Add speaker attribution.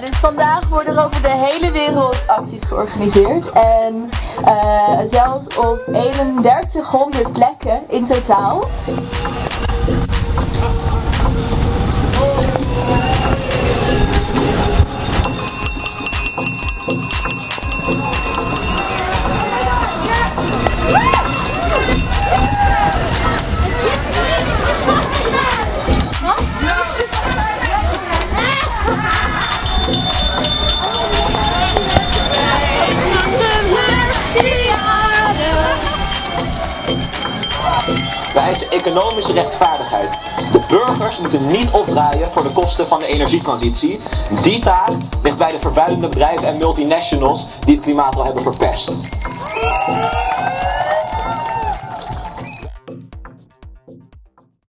Speaker 1: dus vandaag worden er over de hele wereld acties georganiseerd. En uh, zelfs op 3100 plekken in totaal.
Speaker 2: Economische rechtvaardigheid. De burgers moeten niet opdraaien voor de kosten van de energietransitie. Die taak ligt bij de vervuilende bedrijven en multinationals die het klimaat al hebben verpest.